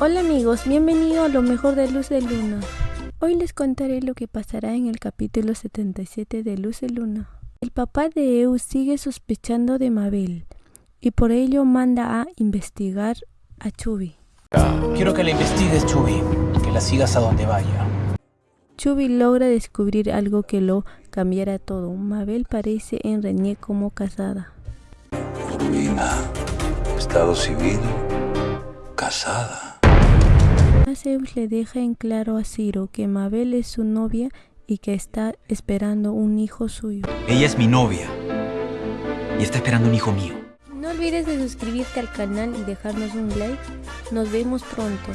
Hola amigos, bienvenidos a lo mejor de Luz de Luna. Hoy les contaré lo que pasará en el capítulo 77 de Luz de Luna. El papá de Eu sigue sospechando de Mabel y por ello manda a investigar a Chubby. Quiero que la investigues, Chubby, que la sigas a donde vaya. Chubby logra descubrir algo que lo cambiará todo. Mabel parece en Reñé como casada. Rubina, estado civil, casada. Zeus le deja en claro a Ciro que Mabel es su novia y que está esperando un hijo suyo. Ella es mi novia y está esperando un hijo mío. No olvides de suscribirte al canal y dejarnos un like. Nos vemos pronto.